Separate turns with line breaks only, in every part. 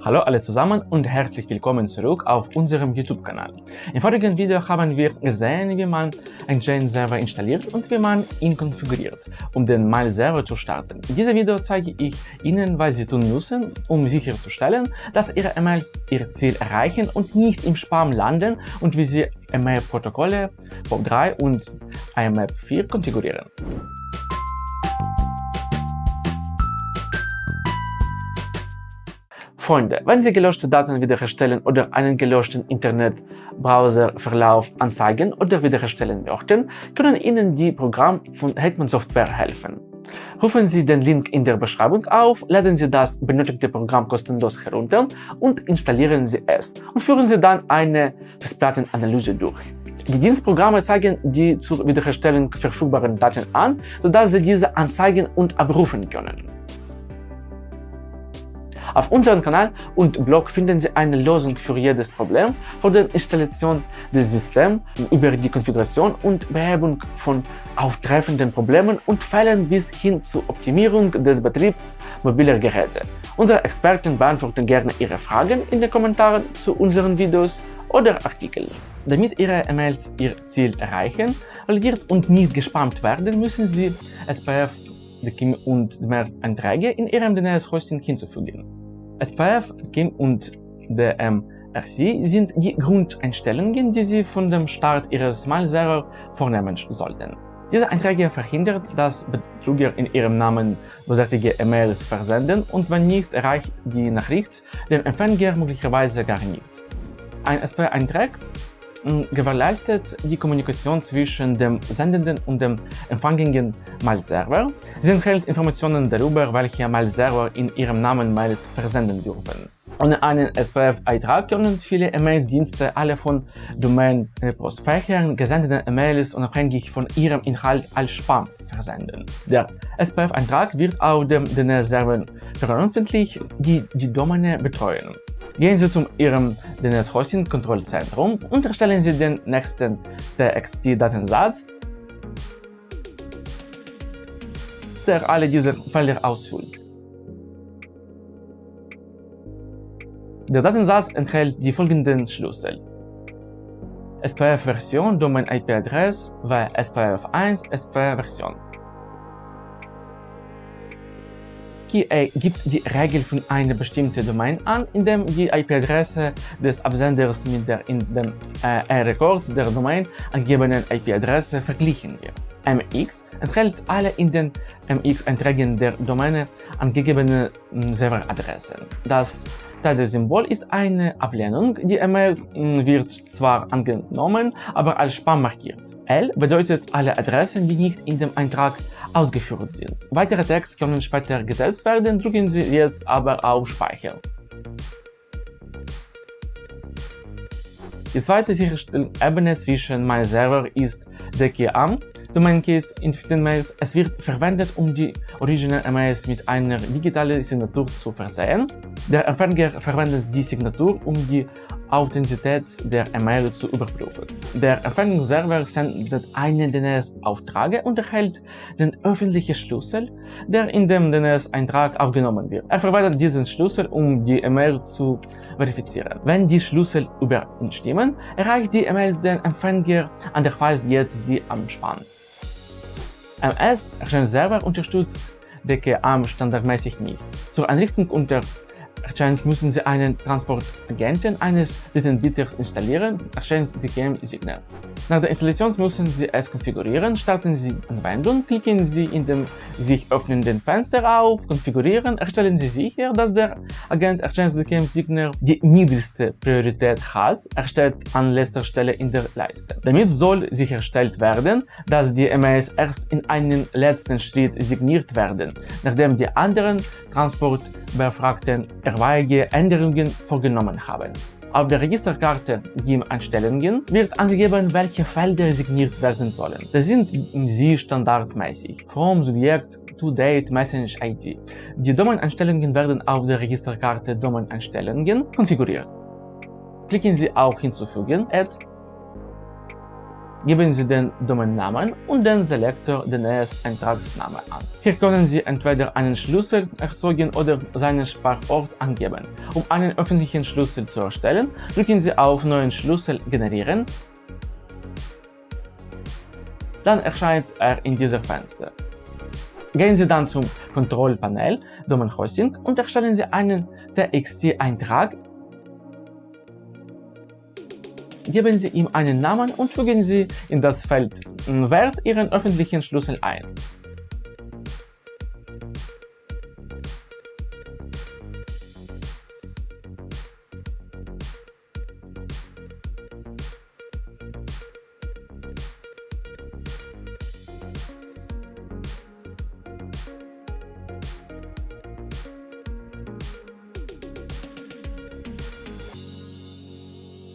Hallo alle zusammen und herzlich willkommen zurück auf unserem YouTube-Kanal. Im vorigen Video haben wir gesehen, wie man einen Jane-Server installiert und wie man ihn konfiguriert, um den Mail-Server zu starten. In diesem Video zeige ich Ihnen, was Sie tun müssen, um sicherzustellen, dass Ihre E-Mails ihr Ziel erreichen und nicht im Spam landen und wie Sie E-Mail-Protokolle POP3 und IMAP 4 konfigurieren. Freunde, wenn Sie gelöschte Daten wiederherstellen oder einen gelöschten Internetbrowserverlauf anzeigen oder wiederherstellen möchten, können Ihnen die Programme von Hetman Software helfen. Rufen Sie den Link in der Beschreibung auf, laden Sie das benötigte Programm kostenlos herunter und installieren Sie es und führen Sie dann eine Festplattenanalyse durch. Die Dienstprogramme zeigen die zur Wiederherstellung verfügbaren Daten an, sodass Sie diese anzeigen und abrufen können. Auf unserem Kanal und Blog finden Sie eine Lösung für jedes Problem, von der Installation des Systems über die Konfiguration und Behebung von auftreffenden Problemen und Fällen bis hin zur Optimierung des Betriebs mobiler Geräte. Unsere Experten beantworten gerne Ihre Fragen in den Kommentaren zu unseren Videos oder Artikeln. Damit Ihre E-Mails ihr Ziel erreichen, validiert und nicht gespammt werden, müssen Sie SPF und mehr Einträge in Ihrem DNS-Hosting hinzufügen. SPF, KIM und DMRC sind die Grundeinstellungen, die Sie von dem Start Ihres Mail-Server vornehmen sollten. Diese Einträge verhindert, dass Betrüger in ihrem Namen bösartige E-Mails versenden und wenn nicht, erreicht die Nachricht den Empfänger möglicherweise gar nicht. Ein SP-Eintrag gewährleistet die Kommunikation zwischen dem sendenden und dem empfangenden Mail-Server. Sie enthält Informationen darüber, welche Mail-Server in ihrem Namen Mails versenden dürfen. Ohne einen SPF-Eintrag können viele E-Mail-Dienste alle von Domain-Postfächern gesendeten E-Mails unabhängig von ihrem Inhalt als Spam versenden. Der SPF-Eintrag wird auf dem DNS-Server veröffentlicht, die die Domäne betreuen. Gehen Sie zu Ihrem DNS-Hosting-Kontrollzentrum und erstellen Sie den nächsten TXT-Datensatz, der alle diese Felder ausfüllt. Der Datensatz enthält die folgenden Schlüssel. SPF-Version, Domain-IP-Adresse, SPF1, SPF-Version. KA gibt die Regel von einer bestimmten Domain an, indem die IP-Adresse des Absenders mit der in den äh, records der Domain angegebenen IP-Adresse verglichen wird. MX enthält alle in den MX-Einträgen der Domäne angegebenen Serveradressen. Das Symbol ist eine Ablehnung. Die E-Mail hm, wird zwar angenommen, aber als Spam markiert. L bedeutet alle Adressen, die nicht in dem Eintrag ausgeführt sind. Weitere Text können später gesetzt werden, drücken Sie jetzt aber auf Speichern. Die zweite Sicherstellebene zwischen MyServer ist Domain Keys in Mails. Es wird verwendet, um die Original E-Mails mit einer digitalen Signatur zu versehen. Der Empfänger verwendet die Signatur, um die Authentizität der E-Mail zu überprüfen. Der Empfängnisserver sendet einen DNS-Auftrag und erhält den öffentlichen Schlüssel, der in dem DNS-Eintrag aufgenommen wird. Er verwendet diesen Schlüssel, um die E-Mail zu verifizieren. Wenn die Schlüssel übereinstimmen, erreicht die E-Mail den Empfänger, andernfalls geht sie am Spann. MS Server unterstützt DKAM standardmäßig nicht. Zur Einrichtung unter Exchange müssen Sie einen Transportagenten eines Drittanbieters installieren, Exchange DKM Signal. Nach der Installation müssen Sie es konfigurieren, starten Sie Anwendung, klicken Sie in dem sich öffnenden Fenster auf Konfigurieren, erstellen Sie sicher, dass der Agent Exchange DKM Signal die niedrigste Priorität hat, erstellt an letzter Stelle in der Leiste. Damit soll sichergestellt werden, dass die E-Mails erst in einem letzten Schritt signiert werden, nachdem die anderen Transportbefragten etwaige Änderungen vorgenommen haben. Auf der Registerkarte GIM-Einstellungen wird angegeben, welche Felder signiert werden sollen. Das sind sie standardmäßig. From Subjekt to Date Message ID. Die Domain-Einstellungen werden auf der Registerkarte Domain-Einstellungen konfiguriert. Klicken Sie auf Hinzufügen, Add Geben Sie den Domainnamen und den Selektor DNS-Eintragsname an. Hier können Sie entweder einen Schlüssel erzeugen oder seinen Speicherort angeben. Um einen öffentlichen Schlüssel zu erstellen, drücken Sie auf Neuen Schlüssel generieren. Dann erscheint er in diesem Fenster. Gehen Sie dann zum Kontrollpanel Domain Hosting und erstellen Sie einen TXT-Eintrag Geben Sie ihm einen Namen und fügen Sie in das Feld Wert Ihren öffentlichen Schlüssel ein.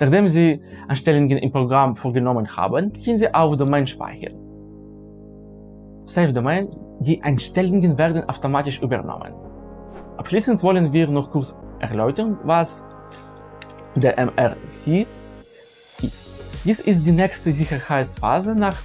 Nachdem Sie Einstellungen im Programm vorgenommen haben, gehen Sie auf Domain speichern. Save Domain, die Einstellungen werden automatisch übernommen. Abschließend wollen wir noch kurz erläutern, was der MRC ist. Dies ist die nächste Sicherheitsphase nach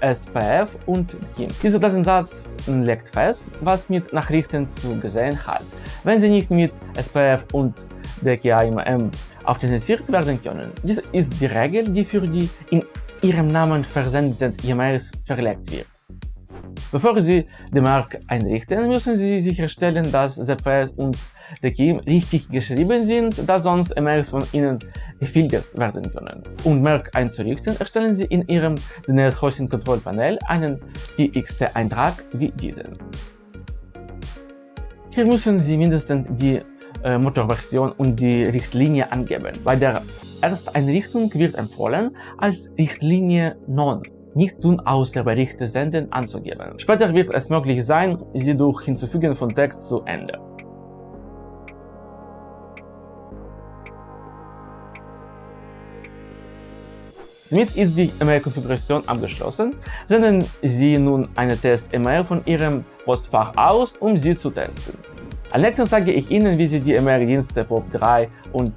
SPF und KIM. Dieser Datensatz legt fest, was mit Nachrichten zu gesehen hat. Wenn Sie nicht mit SPF und DKIMM authentisiert werden können. Dies ist die Regel, die für die in Ihrem Namen versendeten E-Mails verlegt wird. Bevor Sie die Mark einrichten, müssen Sie sicherstellen, dass ZPS und DKIM richtig geschrieben sind, da sonst E-Mails von Ihnen gefiltert werden können. Um Merk einzurichten, erstellen Sie in Ihrem DNS Hosting Control Panel einen TXT-Eintrag wie diesen. Hier müssen Sie mindestens die äh, Motorversion und die Richtlinie angeben. Bei der Ersteinrichtung wird empfohlen, als Richtlinie Non nicht tun außer Berichte senden anzugeben. Später wird es möglich sein, sie durch Hinzufügen von Text zu ändern. Damit ist die E-Mail-Konfiguration abgeschlossen. Senden Sie nun eine Test-E-Mail von Ihrem Postfach aus, um sie zu testen. Als nächstes zeige ich Ihnen, wie Sie die MR-Dienste POP3 und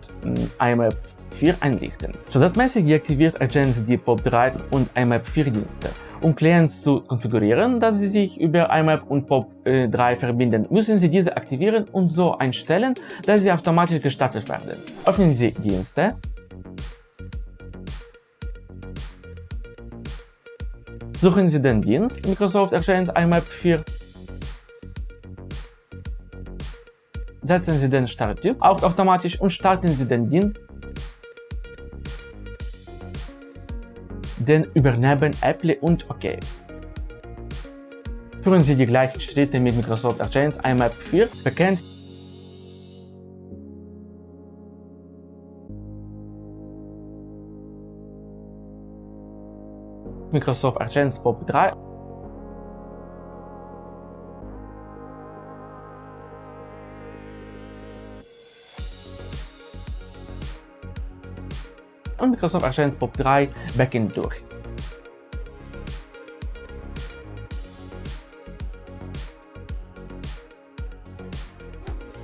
IMAP 4 einrichten. Standardmäßig deaktiviert Agents die POP3 und IMAP 4 Dienste. Um Clients zu konfigurieren, dass sie sich über IMAP und POP3 verbinden, müssen Sie diese aktivieren und so einstellen, dass sie automatisch gestartet werden. Öffnen Sie Dienste, Suchen Sie den Dienst Microsoft Exchange IMAP 4 setzen Sie den Starttyp auf automatisch und starten Sie den Dienst. Den übernehmen Apple und OK. Führen Sie die gleichen Schritte mit Microsoft Exchange IMAP 4 bekannt Microsoft Exchange POP 3 und Microsoft Exchange POP 3 Backend durch.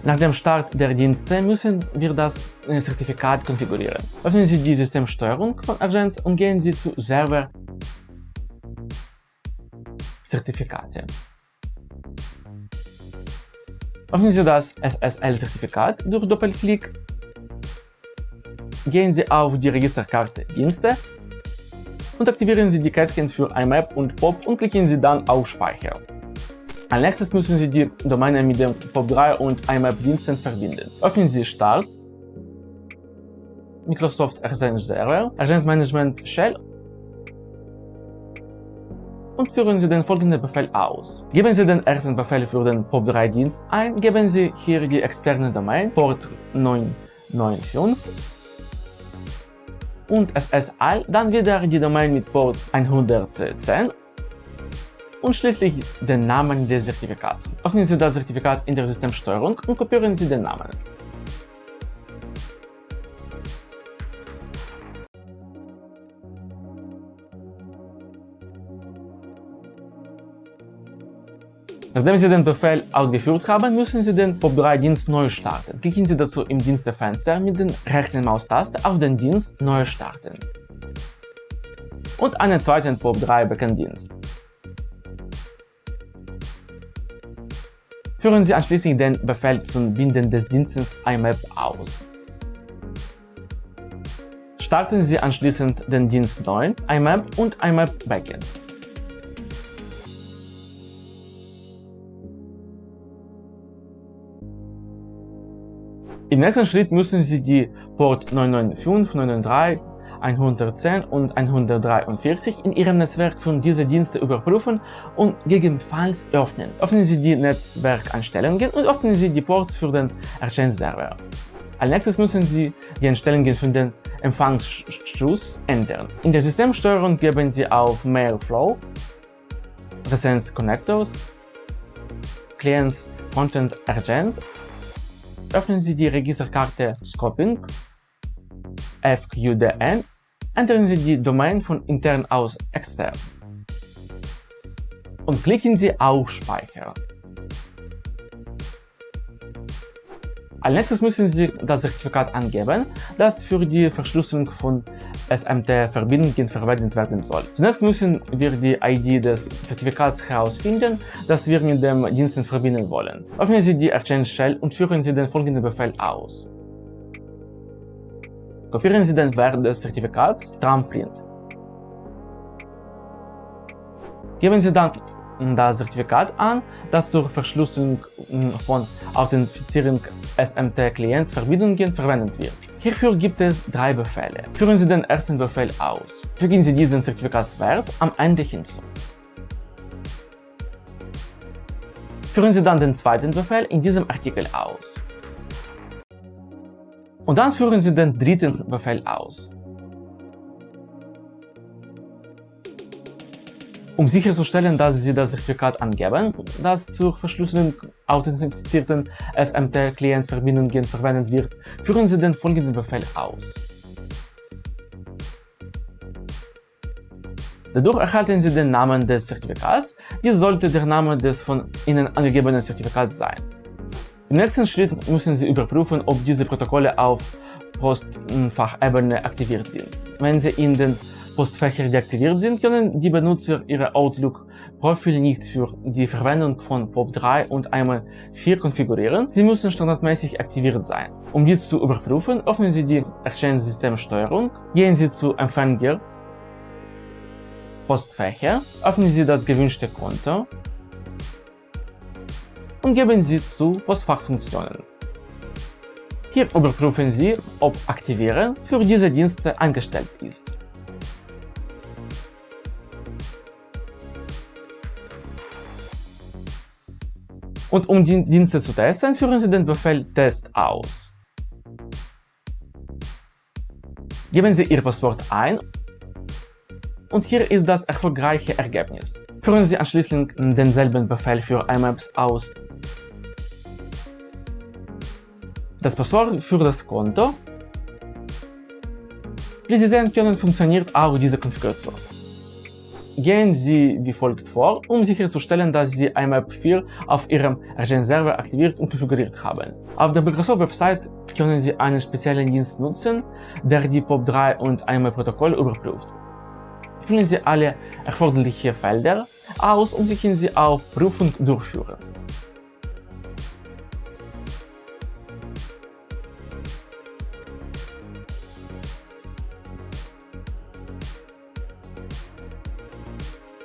Nach dem Start der Dienste müssen wir das äh, Zertifikat konfigurieren. Öffnen Sie die Systemsteuerung von Agents und gehen Sie zu Server Zertifikate. Öffnen Sie das SSL-Zertifikat durch Doppelklick gehen Sie auf die Registerkarte Dienste und aktivieren Sie die Kästchen für IMAP und POP und klicken Sie dann auf Speicher. Als nächstes müssen Sie die Domäne mit dem POP3 und IMAP-Diensten verbinden. Öffnen Sie Start, Microsoft Exchange Server, Agent Management Shell und führen Sie den folgenden Befehl aus. Geben Sie den ersten Befehl für den POP3-Dienst ein, geben Sie hier die externe Domain Port 995 und SSL, dann wieder die Domain mit Port 110 und schließlich den Namen des Zertifikats. Öffnen Sie das Zertifikat in der Systemsteuerung und kopieren Sie den Namen. Nachdem Sie den Befehl ausgeführt haben, müssen Sie den POP3-Dienst neu starten. Klicken Sie dazu im Dienstefenster mit der rechten Maustaste auf den Dienst Neu starten. und einen zweiten POP3 Backend-Dienst. Führen Sie anschließend den Befehl zum Binden des Dienstes IMAP aus. Starten Sie anschließend den Dienst neu, IMAP und IMAP Backend. Im nächsten Schritt müssen Sie die Port 995, 993, 110 und 143 in Ihrem Netzwerk für diese Dienste überprüfen und gegebenenfalls öffnen. Öffnen Sie die Netzwerkeinstellungen und öffnen Sie die Ports für den Exchange-Server. Als nächstes müssen Sie die Einstellungen für den Empfangsschluss ändern. In der Systemsteuerung geben Sie auf Mail Flow, Resens Connectors, Clients Frontend Agents öffnen Sie die Registerkarte Scoping, FQDN, ändern Sie die Domain von intern aus extern und klicken Sie auf Speichern. Als nächstes müssen Sie das Zertifikat angeben, das für die Verschlüsselung von SMT-Verbindungen verwendet werden soll. Zunächst müssen wir die ID des Zertifikats herausfinden, das wir mit dem Dienst verbinden wollen. Öffnen Sie die Exchange Shell und führen Sie den folgenden Befehl aus. Kopieren Sie den Wert des Zertifikats, Tramprint. Geben Sie dann das Zertifikat an, das zur Verschlüsselung von Authentifizierung SMT-Client-Verbindungen verwendet wird. Hierfür gibt es drei Befehle. Führen Sie den ersten Befehl aus. Fügen Sie diesen Zertifikatswert am Ende hinzu. Führen Sie dann den zweiten Befehl in diesem Artikel aus. Und dann führen Sie den dritten Befehl aus. Um sicherzustellen, dass Sie das Zertifikat angeben, das zur Verschlüsselung authentifizierten SMT-Client-Verbindungen verwendet wird, führen Sie den folgenden Befehl aus. Dadurch erhalten Sie den Namen des Zertifikats, dies sollte der Name des von Ihnen angegebenen Zertifikats sein. Im nächsten Schritt müssen Sie überprüfen, ob diese Protokolle auf Postfachebene aktiviert sind. Wenn Sie in den Postfächer deaktiviert sind, können die Benutzer ihre Outlook-Profil nicht für die Verwendung von POP3 und einmal 4 konfigurieren. Sie müssen standardmäßig aktiviert sein. Um dies zu überprüfen, öffnen Sie die Exchange-Systemsteuerung, gehen Sie zu Empfänger, Postfächer, öffnen Sie das gewünschte Konto und geben Sie zu Postfachfunktionen. Hier überprüfen Sie, ob Aktivieren für diese Dienste eingestellt ist. Und um die Dienste zu testen, führen Sie den Befehl test aus. Geben Sie Ihr Passwort ein und hier ist das erfolgreiche Ergebnis. Führen Sie anschließend denselben Befehl für IMAPS aus. Das Passwort für das Konto. Wie Sie sehen können, funktioniert auch diese Konfiguration. Gehen Sie wie folgt vor, um sicherzustellen, dass Sie IMAP 4 auf Ihrem Agent-Server aktiviert und konfiguriert haben. Auf der Microsoft-Website können Sie einen speziellen Dienst nutzen, der die POP3 und IMAP-Protokolle überprüft. Füllen Sie alle erforderlichen Felder aus und klicken Sie auf Prüfung durchführen.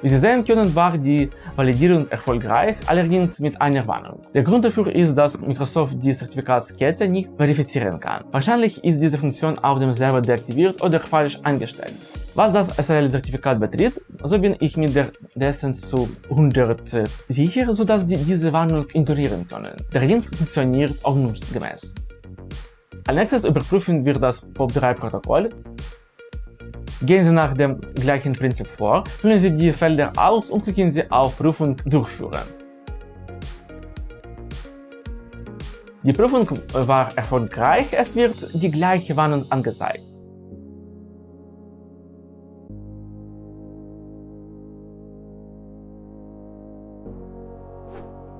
Wie Sie sehen können, war die Validierung erfolgreich, allerdings mit einer Warnung. Der Grund dafür ist, dass Microsoft die Zertifikatskette nicht verifizieren kann. Wahrscheinlich ist diese Funktion auf dem Server deaktiviert oder falsch eingestellt. Was das SSL-Zertifikat betrifft, so bin ich mit der DSN zu 100 sicher, sodass die diese Warnung ignorieren können. Der Dienst funktioniert ordnungsgemäß. Als nächstes überprüfen wir das POP3-Protokoll Gehen Sie nach dem gleichen Prinzip vor, füllen Sie die Felder aus und klicken Sie auf Prüfung durchführen. Die Prüfung war erfolgreich, es wird die gleiche Warnung angezeigt.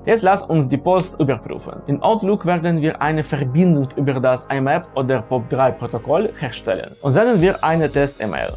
Jetzt lass uns die Post überprüfen. In Outlook werden wir eine Verbindung über das IMAP oder POP3-Protokoll herstellen und senden wir eine Test-E-Mail.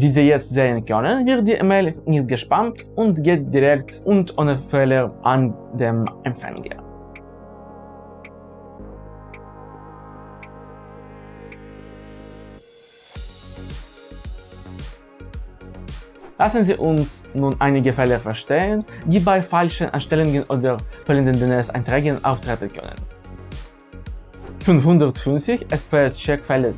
Wie Sie jetzt sehen können, wird die E-Mail nicht gespammt und geht direkt und ohne Fehler an den Empfänger. Lassen Sie uns nun einige Fälle verstehen, die bei falschen Einstellungen oder fehlenden DNS-Einträgen auftreten können. 550 SPS-Check-Fälle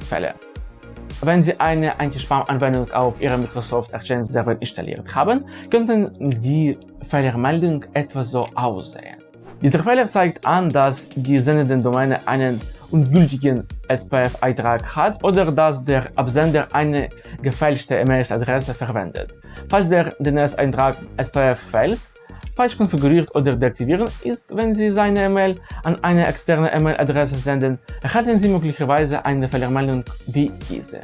wenn Sie eine Anti-Spam-Anwendung auf Ihrem Microsoft Exchange Server installiert haben, könnten die Fehlermeldung etwa so aussehen. Dieser Fehler zeigt an, dass die sendende Domäne einen ungültigen SPF-Eintrag hat oder dass der Absender eine gefälschte E-Mail-Adresse verwendet. Falls der DNS-Eintrag SPF fällt, falsch konfiguriert oder deaktivieren ist, wenn Sie seine E-Mail an eine externe E-Mail-Adresse senden, erhalten Sie möglicherweise eine Fehlermeldung wie diese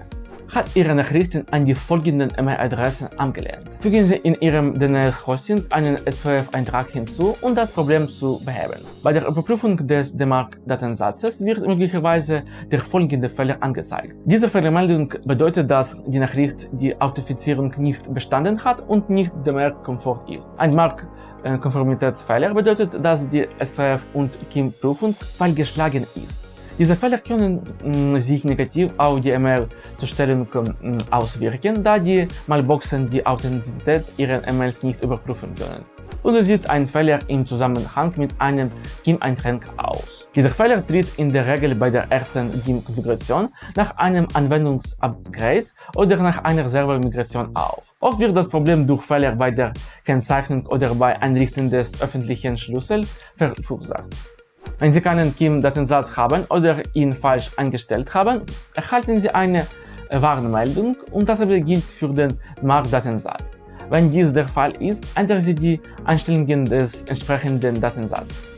hat Ihre Nachrichten an die folgenden E-Mail-Adressen angelehnt. Fügen Sie in Ihrem DNS-Hosting einen SPF-Eintrag hinzu, um das Problem zu beheben. Bei der Überprüfung des DMARC-Datensatzes wird möglicherweise der folgende Fehler angezeigt. Diese Fehlermeldung bedeutet, dass die Nachricht die Authentifizierung nicht bestanden hat und nicht DMARC-konform ist. Ein DMARC-Konformitätsfehler bedeutet, dass die SPF- und KIM-Prüfung fehlgeschlagen ist. Diese Fehler können sich negativ auf die E-Mail-Zustellung mm, auswirken, da die Mailboxen die Authentizität ihrer E-Mails nicht überprüfen können. Und so sieht ein Fehler im Zusammenhang mit einem GIM-Eintrag aus. Dieser Fehler tritt in der Regel bei der ersten GIM-Konfiguration, nach einem Anwendungsupgrade oder nach einer Servermigration auf. Oft wird das Problem durch Fehler bei der Kennzeichnung oder bei Einrichten des öffentlichen Schlüssels verursacht. Wenn Sie keinen KIM-Datensatz haben oder ihn falsch eingestellt haben, erhalten Sie eine Warnmeldung und dasselbe gilt für den MARC-Datensatz. Wenn dies der Fall ist, ändern Sie die Einstellungen des entsprechenden Datensatzes.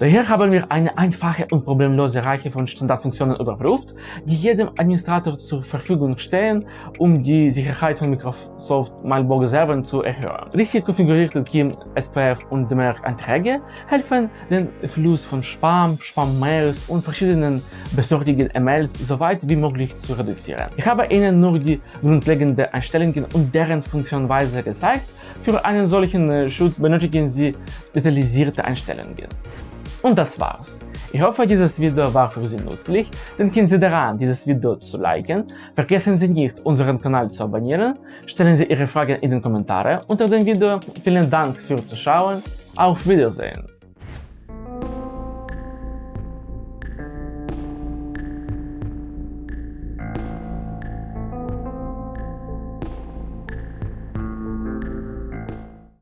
Daher haben wir eine einfache und problemlose Reihe von Standardfunktionen überprüft, die jedem Administrator zur Verfügung stehen, um die Sicherheit von Microsoft Mailbox Servern zu erhöhen. Richtig konfigurierte KIM, SPF und DMARC-Einträge helfen, den Fluss von Spam, Spam-Mails und verschiedenen besorgten E-Mails so weit wie möglich zu reduzieren. Ich habe Ihnen nur die grundlegenden Einstellungen und deren Funktionsweise gezeigt. Für einen solchen äh, Schutz benötigen Sie detaillierte Einstellungen. Und das war's. Ich hoffe, dieses Video war für Sie nützlich. Denken Sie daran, dieses Video zu liken. Vergessen Sie nicht, unseren Kanal zu abonnieren. Stellen Sie Ihre Fragen in den Kommentaren unter dem Video. Vielen Dank fürs Zuschauen. Auf Wiedersehen.